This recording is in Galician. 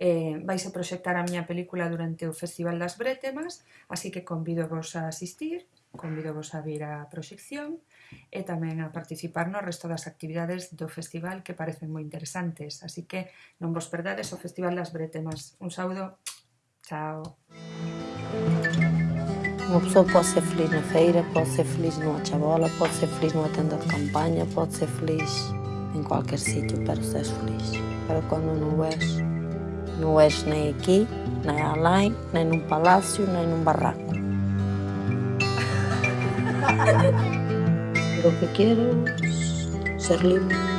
eh, vais a proxectar a miña película durante o Festival das Brétemas, así que convido vos a asistir, convido vos a vir a proxección e tamén a participar no resto das actividades do festival que parecen moi interesantes. Así que non vos perdades o Festival das Brétemas. Un saúdo. Chao. Unha persoa pode ser feliz na feira, pode ser feliz nunha chabola, pode ser feliz nunha tenda de campaña, pode ser feliz en qualquer sitio, pero seres feliz. Para quando não és, non o és nem aquí, nem além, nem num palácio, nem num barraco. Lo que quiero es ser libre.